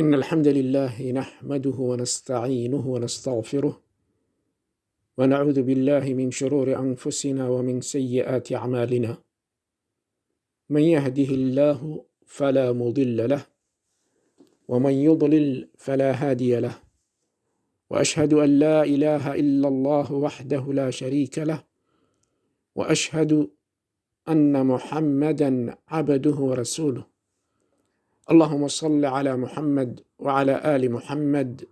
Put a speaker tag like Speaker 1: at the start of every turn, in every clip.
Speaker 1: إن الحمد لله نحمده ونستعينه ونستغفره ونعوذ بالله من شرور أنفسنا ومن سيئات أعمالنا. من يهده الله فلا مضل له ومن يضلل فلا هادي له. وأشهد أن لا إله إلا الله وحده لا شريك له. وأشهد أن محمدا عبده ورسوله. اللهم صل على محمد وعلى آل محمد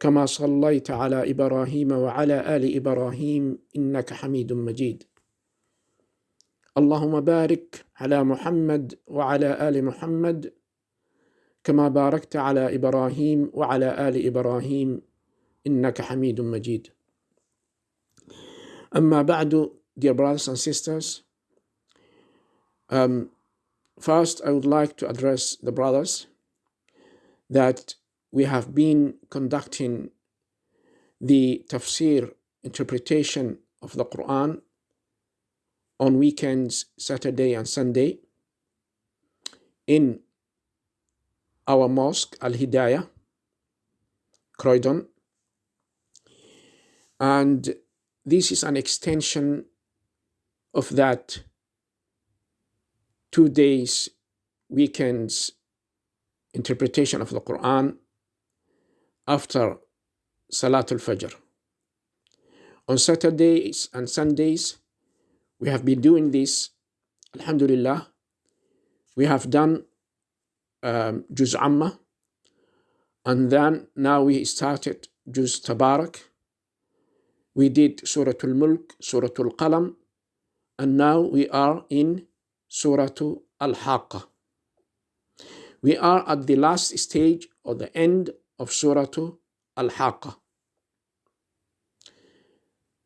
Speaker 1: كما صليت على إبراهيم وعلى آل إبراهيم إنك حميد مجيد. اللهم بارك على محمد وعلى آل محمد كما باركت على إبراهيم وعلى آل إبراهيم إنك حميد مجيد. أما بعد dear brothers and sisters um, First, I would like to address the brothers that we have been conducting the tafsir interpretation of the Quran on weekends, Saturday and Sunday, in our mosque, Al Hidayah, Croydon. And this is an extension of that two days, weekends, interpretation of the Quran after Salatul Fajr. On Saturdays and Sundays, we have been doing this, Alhamdulillah. We have done um, Juz Amma, and then now we started Juz Tabarak. We did Surah Al Mulk, Surah Al Qalam, and now we are in Surah Al-Haqqa. We are at the last stage or the end of Surah Al-Haqqa.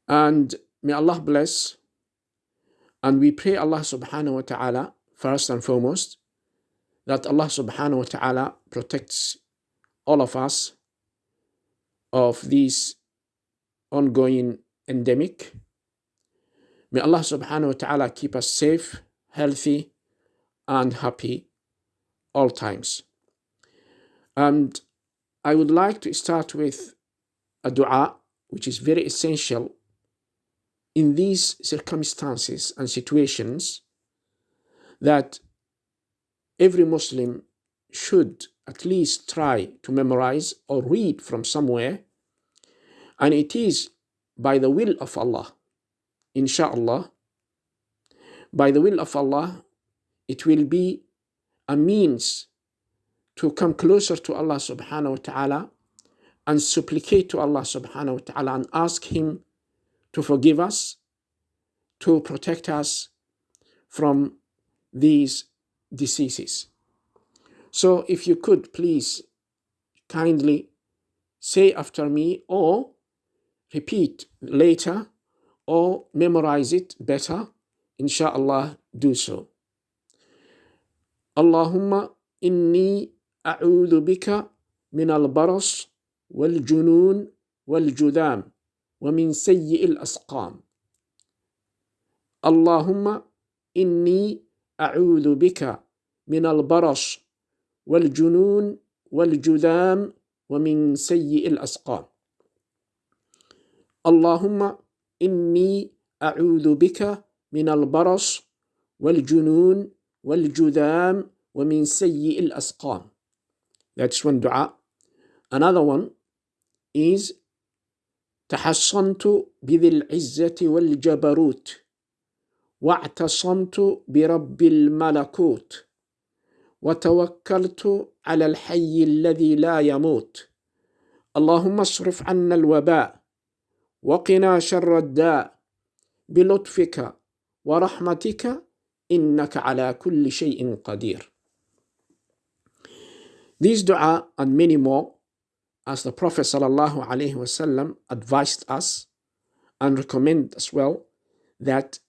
Speaker 1: And may Allah bless and we pray Allah subhanahu wa ta'ala first and foremost that Allah subhanahu wa ta'ala protects all of us of this ongoing endemic. May Allah subhanahu wa ta'ala keep us safe healthy, and happy all times. And I would like to start with a dua, which is very essential in these circumstances and situations that every Muslim should at least try to memorize or read from somewhere. And it is by the will of Allah, inshallah, by the will of Allah, it will be a means to come closer to Allah subhanahu wa ta'ala and supplicate to Allah subhanahu wa ta'ala and ask Him to forgive us, to protect us from these diseases. So if you could please kindly say after me or repeat later or memorize it better inshallah do so. اللهم إني أعوذ بك من البرص والجنون والجذام ومن سيء الأسقام اللهم إني أعوذ بك من البرص والجنون والجذام ومن سيء الأسقام اللهم إني أعوذ بك من البرص والجنون والجذام ومن سيء الأسقام. That's one dua. Another one is تحصنت بذي العزة والجبروت واعتصمت برب الملكوت وتوكلت على الحي الذي لا يموت اللهم اصرف عنا الوباء وقنا شر الداء بلطفك ورحمتك إنك على كل شيء قدير. These dua and many more, as the Prophet sallallahu alaihi wasallam advised us and recommend as well, that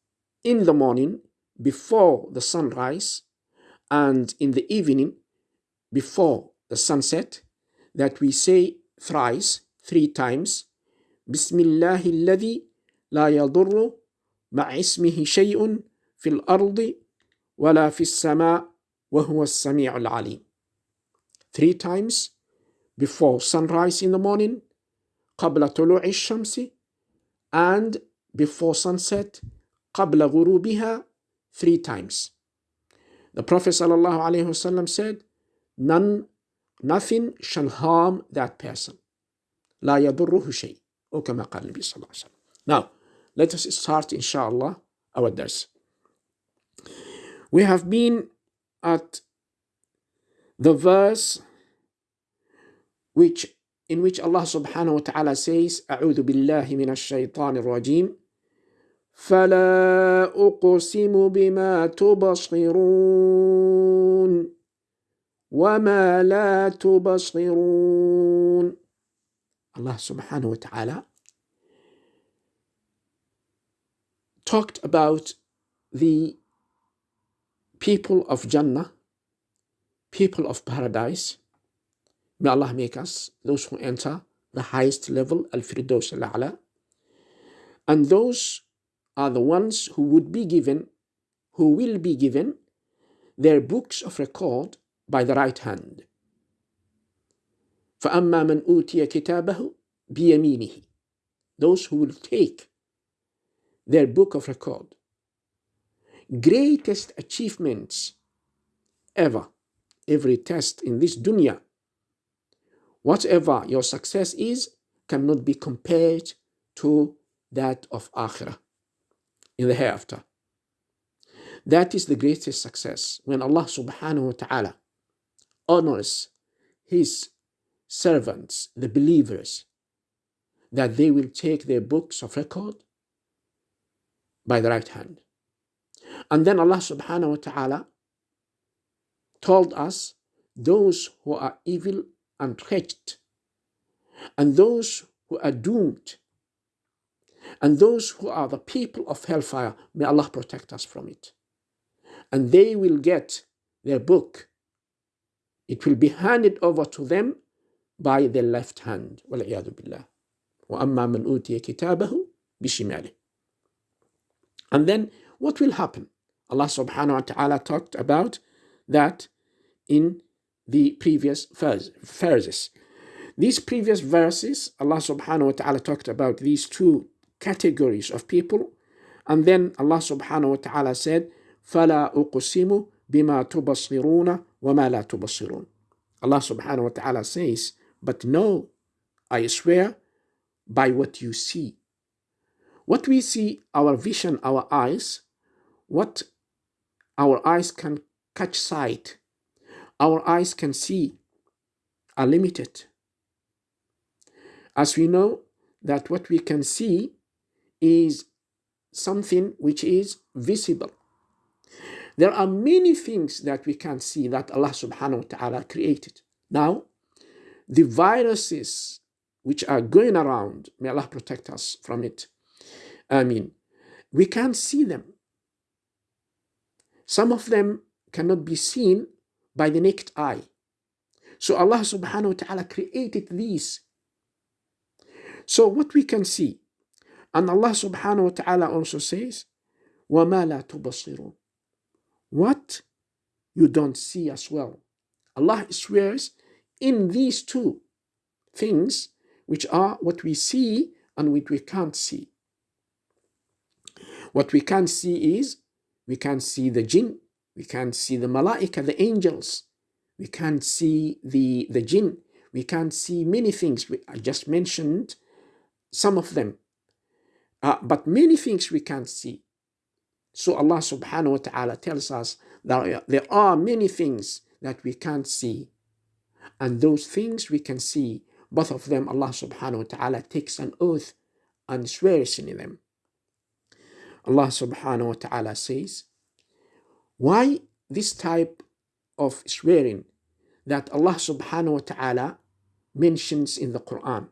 Speaker 1: in the morning before the sunrise and in the evening before the sunset, that we say thrice, three times, بسم الله الذي لا يضر مع اسمه شيء في الأرض ولا في السماء وهو السميع العليم. three times before sunrise in the morning, قبل طلوع الشمس, and before sunset, قبل غروبها, three times. The Prophet ﷺ said, None, nothing shall harm that person. لا يضره شيء. أو كما قال النبي صلى الله عليه وسلم. Now, let us start, inshallah, our dars. We have been at the verse which in which Allah subhanahu wa ta'ala says أعوذ بالله من الشيطان الرجيم فلا أقسم بما تبصرون وما لا تبصرون Allah subhanahu wa talked about the people of Jannah, people of paradise. May Allah make us those who enter the highest level, Al-Firdaus Al-A'la. And those are the ones who would be given, who will be given their books of record by the right hand. فأما من أوتي كتابه بيمينه those who will take their book of record. Greatest achievements ever. Every test in this dunya. Whatever your success is cannot be compared to that of akhirah in the hereafter. That is the greatest success. When allah subhanahu wa ta'ala honors his servants the believers that they will take their books of record by the right hand. And then Allah subhanahu wa ta'ala told us those who are evil and wretched, and those who are doomed, and those who are the people of hellfire, may Allah protect us from it. And they will get their book. It will be handed over to them by their left hand. billah. وأما من أوتي كتابه بشماله and then what will happen Allah subhanahu wa ta'ala talked about that in the previous verses these previous verses Allah subhanahu wa ta'ala talked about these two categories of people and then Allah subhanahu wa ta'ala said فلا أقسم بما تبصرون وما لا تبصرون Allah subhanahu wa ta'ala says but no I swear by what you see. what we see, our vision, our eyes, what our eyes can catch sight, our eyes can see are limited. As we know that what we can see is something which is visible. There are many things that we can see that Allah subhanahu wa ta'ala created. Now, the viruses which are going around. May Allah protect us from it. I mean, we can't see them. Some of them cannot be seen by the naked eye. So Allah subhanahu wa ta'ala created these. So what we can see, and Allah subhanahu wa ta'ala also says, وَمَا لَا تُبَصِرُونَ What you don't see as well. Allah swears in these two things which are what we see and what we can't see. What we can see is we can see the jinn, we can see the malaika, the angels, we can't see the, the jinn, we can't see many things. I just mentioned some of them, uh, but many things we can't see. So Allah subhanahu wa ta'ala tells us that there are many things that we can't see. And those things we can see both of them, Allah subhanahu wa ta'ala takes an oath and swears in them. Allah subhanahu wa ta'ala says, Why this type of swearing that Allah subhanahu wa ta'ala mentions in the Quran?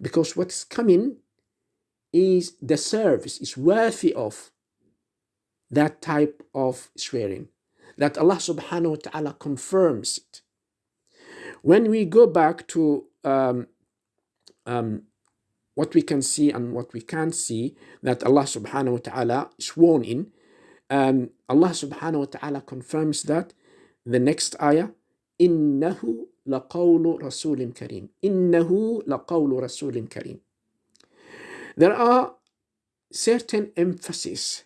Speaker 1: Because what's coming is the service is worthy of that type of swearing. That Allah subhanahu wa ta'ala confirms it. When we go back to um, um, what we can see and what we can't see that Allah subhanahu wa ta'ala sworn in, um, Allah subhanahu wa ta'ala confirms that the next ayah, إِنَّهُ لقول رسول كريم إنه لقول رسول كريم There are certain emphasis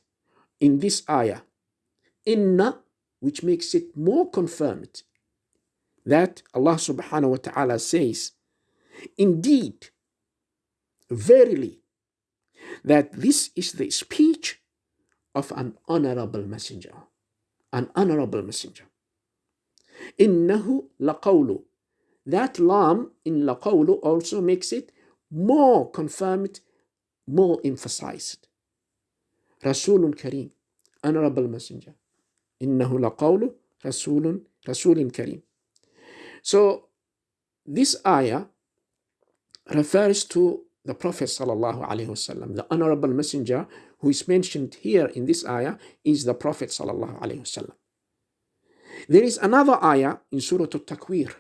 Speaker 1: in this ayah inna which makes it more confirmed that Allah subhanahu wa ta'ala says indeed verily that this is the speech of an honorable messenger. An honorable messenger. Innahu laqawlu. That lam in laqawlu also makes it more confirmed more emphasized. Rasulun kareem honorable messenger. Innahu laqawlu rasulun rasulun kareem. So this ayah refers to the Prophet sallallahu alaihi wasallam the honorable messenger who is mentioned here in this ayah is the Prophet sallallahu alaihi wasallam there is another ayah in Surah Al-Takwir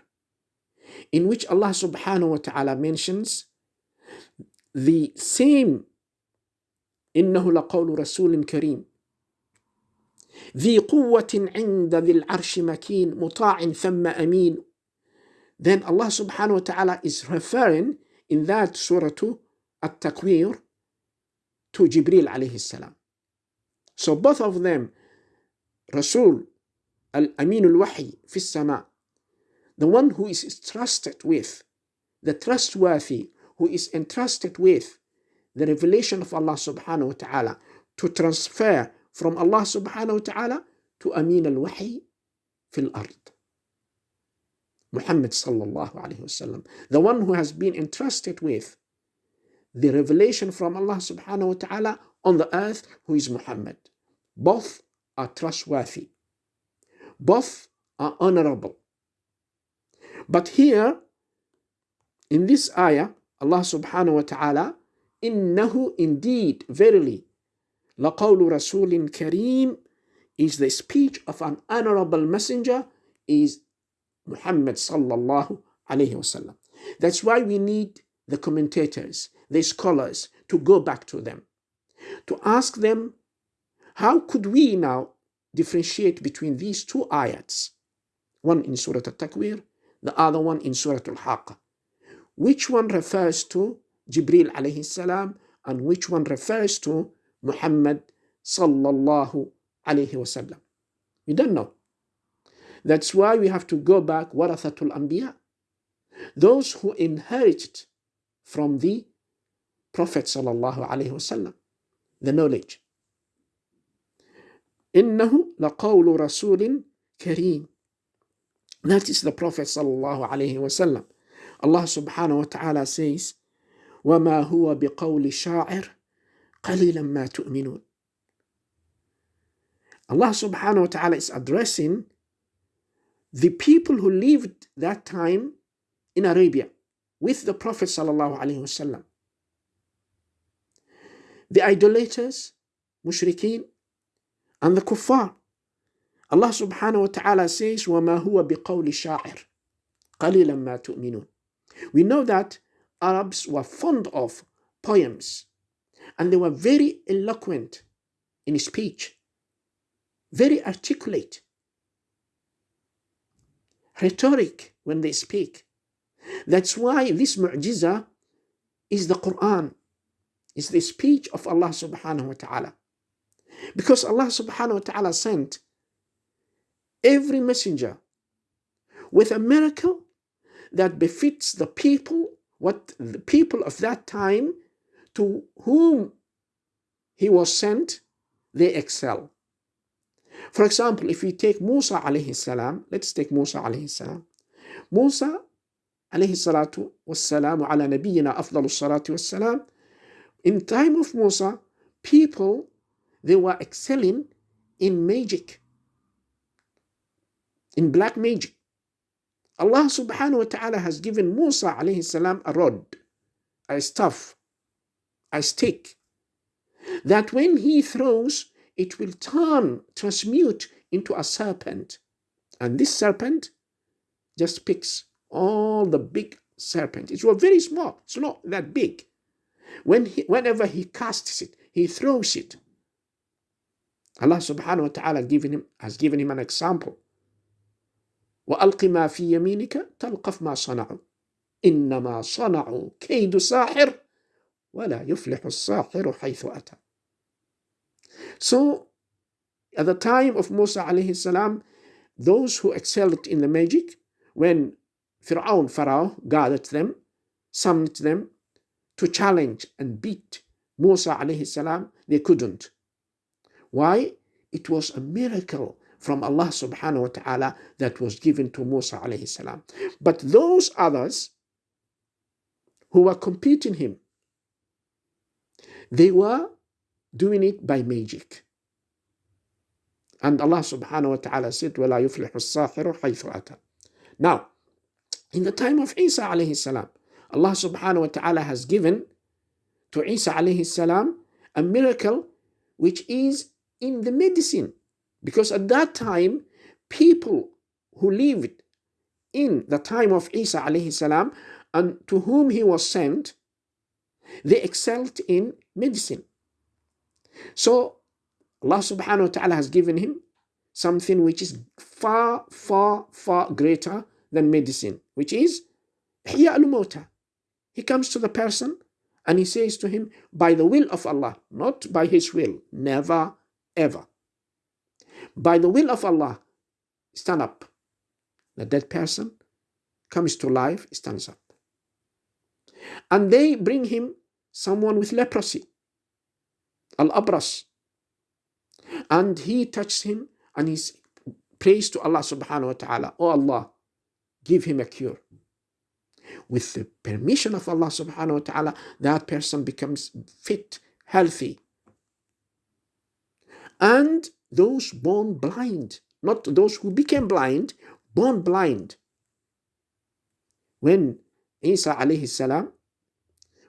Speaker 1: in which Allah subhanahu wa ta'ala mentions the same إنه لقول رسول كريم ذي قوة عند ذي العرش مكين مطاع ثم أمين then Allah subhanahu wa ta'ala is referring in that surah At-Takwir to Jibril alayhi salam. So both of them, Rasul Al-Amin al-Wahi fi sama the one who is trusted with, the trustworthy, who is entrusted with the revelation of Allah subhanahu wa ta'ala to transfer from Allah subhanahu wa ta'ala to Amin al-Wahi fil ard. Muhammad sallallahu alayhi wasallam, the one who has been entrusted with the revelation from Allah subhanahu wa ta'ala on the earth, who is Muhammad. Both are trustworthy. Both are honorable. But here, in this ayah, Allah subhanahu wa ta'ala, innahu indeed, verily, لقول رسول كريم is the speech of an honorable messenger is Muhammad sallallahu alayhi wasallam. That's why we need the commentators, the scholars to go back to them, to ask them, how could we now differentiate between these two ayats? One in Surah Al-Takwir, the other one in Surah Al-Haqqa. Which one refers to Jibril alayhi salam and which one refers to Muhammad sallallahu alayhi wasallam? We don't know. That's why we have to go back, warathatul anbiya, those who inherited from the Prophet sallallahu alayhi wasallam the knowledge. إنه لقول رسول كريم That is the Prophet sallallahu alayhi wasallam. Allah subhanahu wa ta'ala says, وما هو بقول شاعر قليلا ما تؤمنون Allah subhanahu wa ta'ala is addressing the people who lived that time in Arabia with the Prophet sallallahu alaihi wasallam. The idolaters, mushrikeen, and the kuffar. Allah subhanahu wa ta'ala says, وَمَا هُوَ بِقَوْلِ شَاعِرٍ قَلِيلًا مَا تُؤْمِنُونَ We know that Arabs were fond of poems and they were very eloquent in speech, very articulate, rhetoric when they speak. That's why this mu'jiza is the Quran, is the speech of Allah subhanahu wa ta'ala. Because Allah subhanahu wa ta'ala sent every messenger with a miracle that befits the people, what the people of that time to whom he was sent, they excel. For example, if we take Musa alayhi salam, let's take Musa alayhi salam. Musa alayhi salatu wassalamu ala nabiyyina afdalu salatu wassalam. In time of Musa, people, they were excelling in magic, in black magic. Allah subhanahu wa ta'ala has given Musa alayhi salam a rod, a staff, a stick, that when he throws, it will turn, transmute into a serpent. And this serpent just picks all the big serpent. It was very small, it's not that big. When he, whenever he casts it, he throws it. Allah subhanahu wa ta'ala given him, has given him an example. وألق ما في يمينك تلقف ما صنعوا إنما صنعوا كيد ساحر ولا يفلح الساحر حيث أتى so at the time of Musa alayhi salam, those who excelled in the magic, when Fir'aun, Pharaoh, gathered them, summoned them to challenge and beat Musa alayhi salam, they couldn't. Why? It was a miracle from Allah subhanahu wa ta'ala that was given to Musa alayhi salam. But those others who were competing him, they were doing it by magic. And Allah subhanahu wa ta'ala said, وَلَا يُفْلِحُ السَّاحِرُ حَيْثُ أَتَى Now, in the time of Isa alayhi salam, Allah subhanahu wa ta'ala has given to Isa alayhi salam a miracle which is in the medicine. Because at that time, people who lived in the time of Isa alayhi salam and to whom he was sent, they excelled in medicine. So Allah subhanahu wa ta'ala has given him something which is far, far, far greater than medicine, which is Ihya al He comes to the person and he says to him, by the will of Allah, not by his will, never, ever. By the will of Allah, stand up. The dead person comes to life, stands up. And they bring him someone with leprosy, Al Abras. And he touches him and he prays to Allah subhanahu wa ta'ala, Oh Allah, give him a cure. With the permission of Allah subhanahu wa ta'ala, that person becomes fit, healthy. And those born blind, not those who became blind, born blind. When Isa alayhi salam,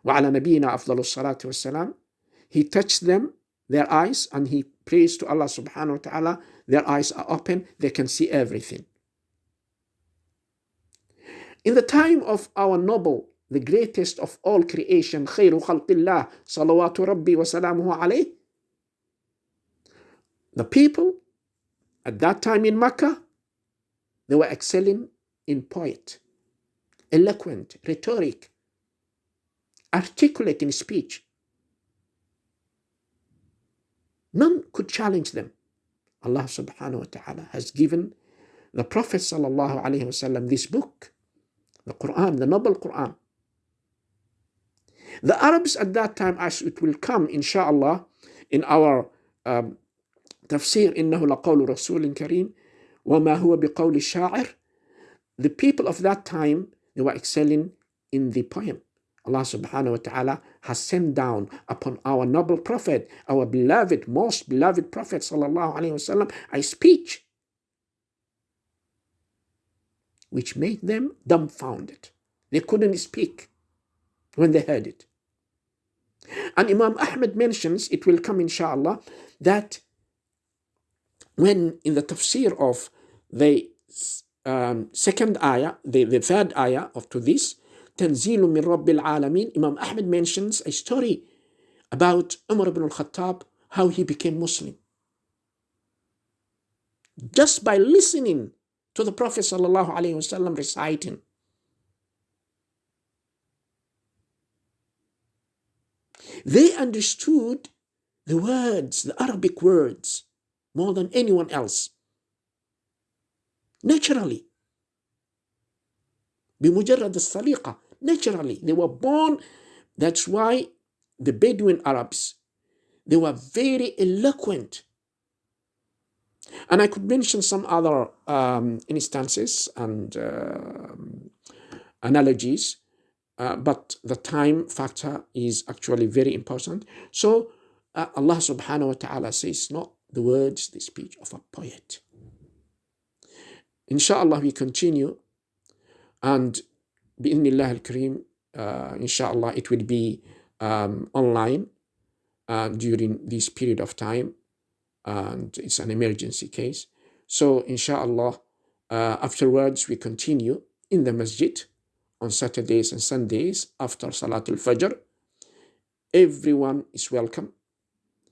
Speaker 1: وعلى نبينا أفضل الصلاة والسلام, he touched them, their eyes, and he prays to Allah subhanahu wa ta'ala, their eyes are open, they can see everything. In the time of our noble, the greatest of all creation, خير خلق الله صلوات ربي وسلامه عليه, the people at that time in Mecca, they were excelling in poet, eloquent, rhetoric, articulate in speech. None could challenge them. Allah subhanahu wa ta'ala has given the Prophet sallallahu alayhi wasallam this book, the Quran, the noble Quran. The Arabs at that time, as it will come, inshallah, in our um, تفسير إنه لقول رسول كريم وما هو بقول الشاعر the people of that time they were excelling in the poem Allah subhanahu wa ta'ala has sent down upon our noble prophet our beloved most beloved prophet sallallahu alaihi wasallam a speech which made them dumbfounded. They couldn't speak when they heard it. And Imam Ahmed mentions it will come inshallah that when in the tafsir of the um, second ayah, the, the third ayah of to this, تنزيل من رب العالمين, Imam Ahmed mentions a story about Umar ibn al-Khattab, how he became Muslim. Just by listening to the Prophet sallallahu alaihi wasallam reciting. They understood the words, the Arabic words, more than anyone else. Naturally. بمجرد السليقة naturally. They were born that's why the Bedouin Arabs they were very eloquent. And I could mention some other um, instances and uh, analogies uh, but the time factor is actually very important. So uh, Allah subhanahu wa ta'ala says not the words, the speech of a poet. Inshallah, we continue, and bi'idhnillah al-kareem, uh, inshallah, it will be um, online uh, during this period of time, and it's an emergency case. So, inshallah, uh, afterwards, we continue in the masjid on Saturdays and Sundays after Salatul Fajr. Everyone is welcome.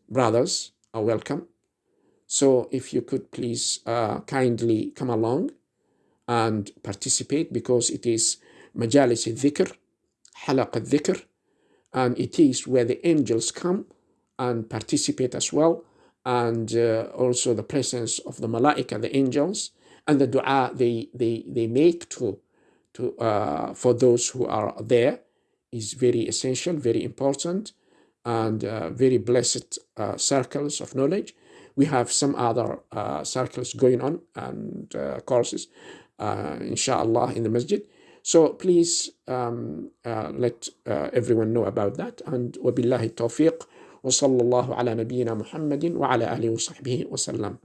Speaker 1: Brothers are welcome. So if you could please uh, kindly come along and participate because it is majalis al-dhikr, halaq al-dhikr, and it is where the angels come and participate as well, and uh, also the presence of the malaika, the angels, and the dua they, they, they make to, to, uh, for those who are there is very essential, very important, and uh, very blessed uh, circles of knowledge. We have some other uh, circles going on and uh, courses, inshallah, in the masjid. So please um, uh, let everyone know about that. And wabillahi tawfiq. وصلى الله على نبينا محمد وعلى آله وصحبه وسلم